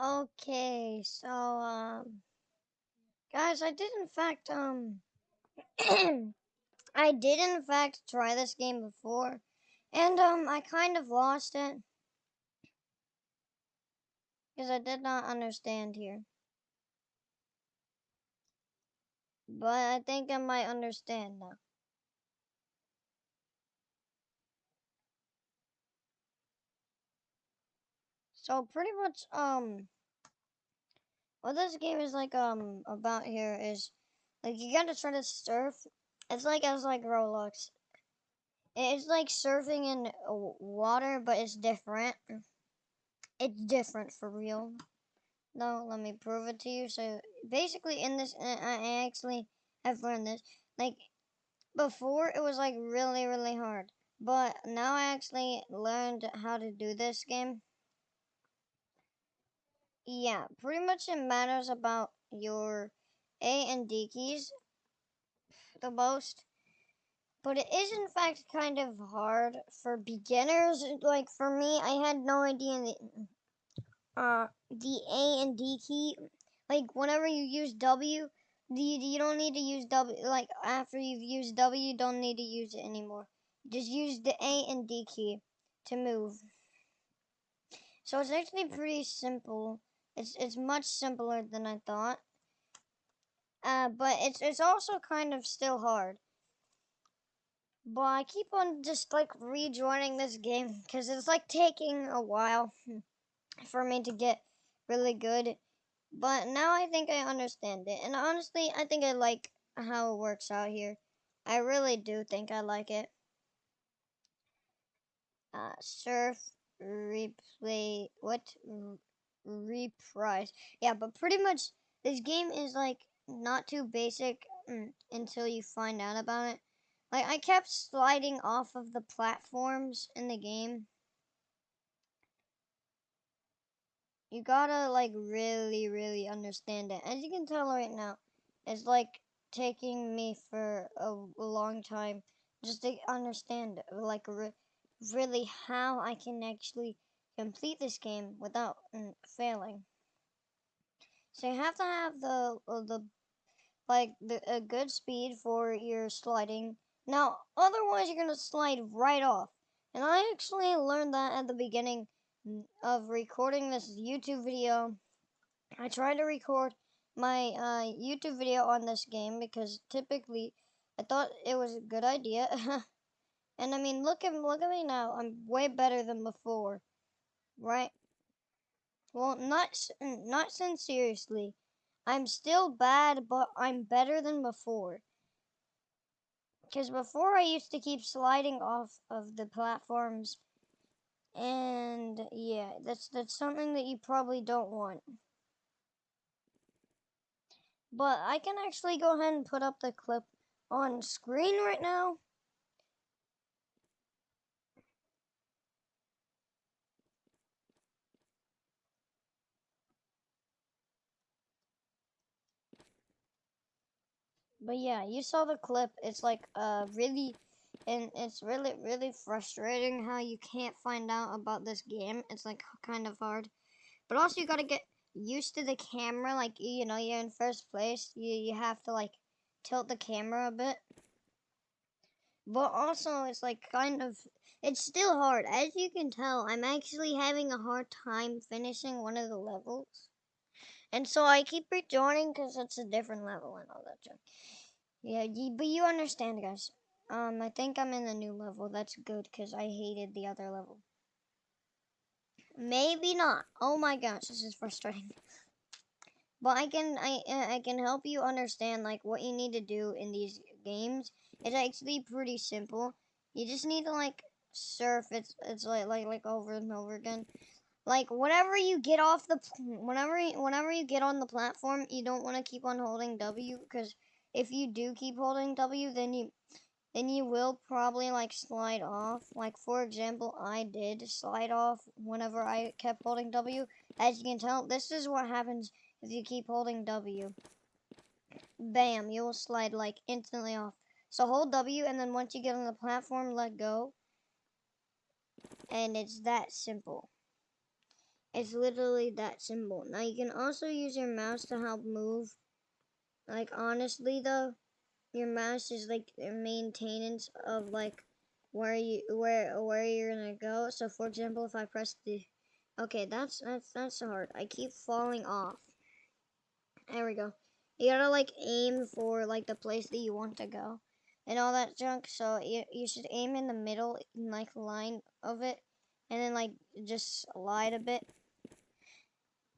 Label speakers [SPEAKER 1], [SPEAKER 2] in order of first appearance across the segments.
[SPEAKER 1] Okay, so um guys, I did in fact um I did in fact try this game before and um I kind of lost it because I did not understand here. But I think I might understand now. So pretty much um what this game is like um about here is like you gotta try to surf. It's like as like Roblox. It's like surfing in water, but it's different. It's different for real. No, let me prove it to you. So basically, in this, I actually have learned this. Like before, it was like really, really hard, but now I actually learned how to do this game. Yeah, pretty much it matters about your A and D keys the most. But it is in fact kind of hard for beginners. Like for me, I had no idea the, uh, the A and D key. Like whenever you use W, the, you don't need to use W. Like after you've used W, you don't need to use it anymore. Just use the A and D key to move. So it's actually pretty simple. It's it's much simpler than I thought. Uh, but it's it's also kind of still hard. But I keep on just like rejoining this game because it's like taking a while for me to get really good. But now I think I understand it. And honestly, I think I like how it works out here. I really do think I like it. Uh, surf, replay, what? Reprise. Yeah, but pretty much this game is like not too basic mm, until you find out about it. Like I kept sliding off of the platforms in the game. You gotta like really, really understand it. As you can tell right now, it's like taking me for a, long time just to understand like re really how I can actually complete this game without mm, failing. So you have to have the uh, the like the, a good speed for your sliding. Now, otherwise you're gonna slide right off. And I actually learned that at the beginning of recording this YouTube video. I tried to record my uh, YouTube video on this game because typically I thought it was a good idea. and I mean, look at look at me now. I'm way better than before right? Well, not not sincerely. I'm still bad, but I'm better than before. Because before I used to keep sliding off of the platforms. And yeah, that's that's something that you probably don't want. But I can actually go ahead and put up the clip on screen right now. But yeah, you saw the clip. It's like uh really and it's really really frustrating how you can't find out about this game. It's like kind of hard. But also you got to get used to the camera like you know, you're in first place. You you have to like tilt the camera a bit. But also it's like kind of it's still hard. As you can tell, I'm actually having a hard time finishing one of the levels. And so I keep rejoining because it's a different level and all that junk. Yeah, but you understand, guys. Um, I think I'm in the new level. That's good because I hated the other level. Maybe not. Oh my gosh, this is frustrating. But I can I I can help you understand like what you need to do in these games. It's actually pretty simple. You just need to like surf. It's it's like like like over and over again like whenever you get off the whenever whenever you get on the platform you don't want to keep on holding w because if you do keep holding w then you then you will probably like slide off. Like for example i did slide off whenever i kept holding w. As you can tell this is what happens if you keep holding w. Bam you will slide like instantly off. So hold w and then once you get on the platform let go. And it's that simple. It's literally that simple. Now you can also use your mouse to help move. Like honestly though, your mouse is like the maintenance of like where you where where you're gonna go. So for example, if I press the okay, that's that's that's hard. I keep falling off. There we go. You gotta like aim for like the place that you want to go and all that junk. So you you should aim in the middle, like line of it, and then like just slide a bit.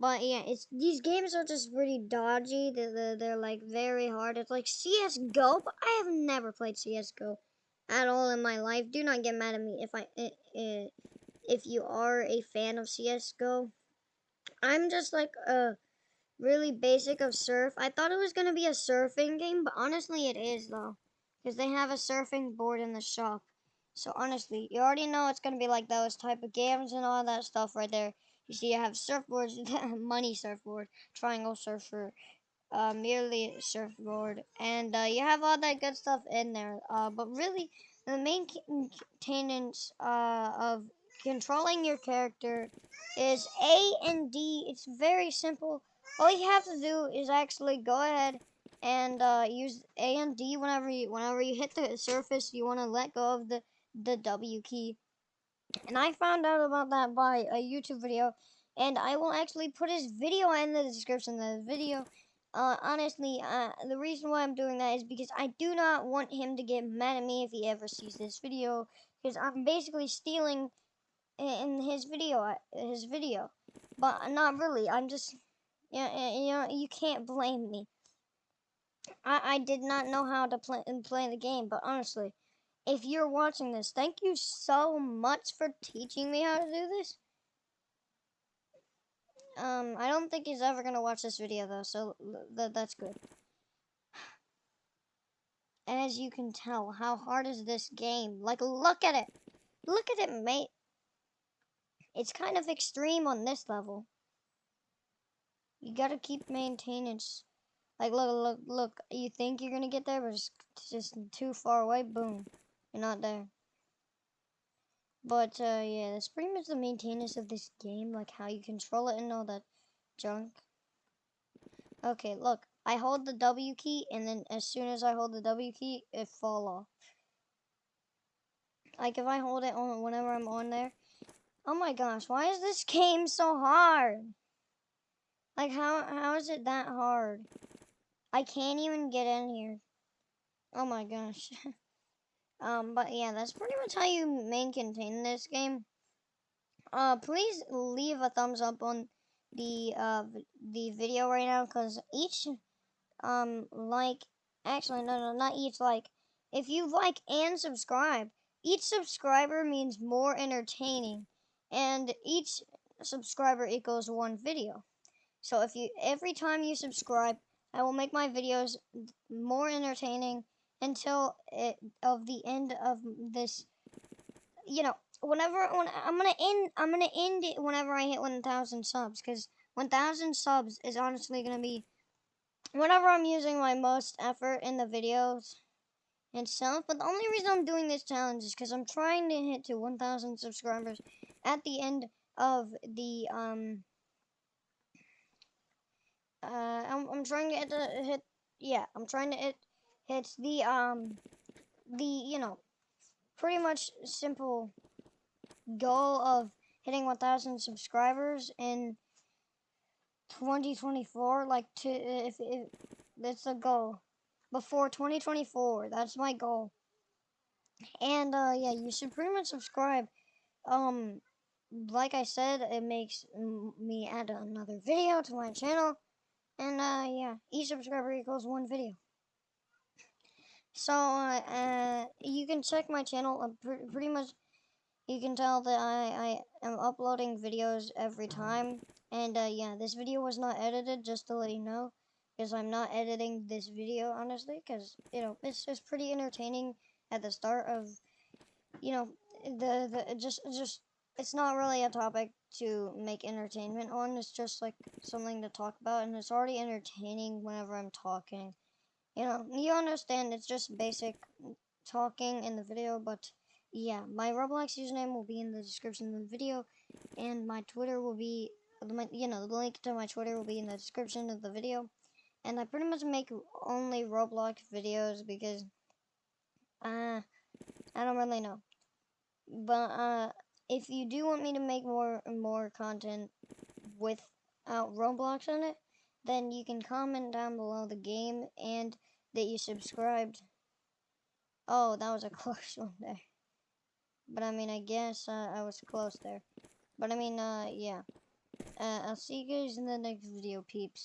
[SPEAKER 1] But yeah, it's these games are just pretty dodgy. They're, they're, they're like very hard. It's like CS:GO, but I have never played CS:GO at all in my life. Do not get mad at me if I if you are a fan of CS:GO. I'm just like a really basic of surf. I thought it was gonna be a surfing game, but honestly, it is though, because they have a surfing board in the shop. So honestly, you already know it's gonna be like those type of games and all that stuff right there. You see, I have surfboards, money surfboard, triangle surfer, uh, merely surfboard, and uh, you have all that good stuff in there. Uh, but really, the main maintenance uh, of controlling your character is A and D. It's very simple. All you have to do is actually go ahead and uh, use A and D whenever you whenever you hit the surface. You want to let go of the the W key. And I found out about that by a YouTube video, and I will actually put his video in the description of the video. Uh, honestly, uh, the reason why I'm doing that is because I do not want him to get mad at me if he ever sees this video, because I'm basically stealing in his video, his video, but not really. I'm just, yeah, you know, you can't blame me. I, I did not know how to play play the game, but honestly, if you're watching this, thank you so much for teaching me how to do this. Um, I don't think he's ever gonna watch this video though, so th that's good. As you can tell, how hard is this game? Like, look at it. Look at it, mate. It's kind of extreme on this level. You gotta keep maintenance. Like, look, look, look. You think you're gonna get there, but it's just too far away. Boom. You're not there. But, uh, yeah, that's pretty much the maintenance of this game, like how you control it and all that junk. Okay, look, I hold the W key, and then as soon as I hold the W key, it fall off. Like, if I hold it on whenever I'm on there, oh my gosh, why is this game so hard? Like, how how is it that hard? I can't even get in here. Oh my gosh. Um, but yeah, that's pretty much how you main contain this game. Uh, please leave a thumbs up on the uh the video right now because each um like actually no no not each like if you like and subscribe each subscriber means more entertaining and each subscriber equals one video so if you every time you subscribe i will make my videos more entertaining until it, of the end of this. You know, whenever when I'm gonna end, I'm gonna end it whenever I hit 1,000 subs, because 1,000 subs is honestly gonna be whenever I'm using my most effort in the videos and. But the only reason I'm doing this challenge is because I'm trying to hit to 1,000 subscribers at the end of the um. Uh, I'm I'm trying to hit, to hit yeah, I'm trying to hit it's the, um, the, you know, pretty much simple goal of hitting 1,000 subscribers in 2024. Like, to, if, if that's goal. Before 2024, that's my goal. And, uh, yeah, you should pretty much subscribe. Um, like I said, it makes me add another video to my channel. And, uh, yeah, each subscriber equals one video. So, uh, you can check my channel. Pr pretty much, you can tell that I, I am uploading videos every time. And, uh, yeah, this video was not edited, just to let you know. Because I'm not editing this video, honestly. Because, you know, it's just pretty entertaining at the start of, you know, the, the, just, just, it's not really a topic to make entertainment on. It's just, like, something to talk about. And it's already entertaining whenever I'm talking. You know, you understand it's just basic talking in the video, but yeah, my Roblox username will be in the description of the video, and my Twitter will be you know, the link to my Twitter will be in the description of the video. And I pretty much make only Roblox videos because, uh, I don't really know. But, uh, if you do want me to make more, more content without Roblox on it, then you can comment down below the game and that you subscribed. Oh, that was a close one there. But I mean, I guess uh, I was close there. But I mean, uh, yeah. Uh, I'll see you guys in the next video, peeps.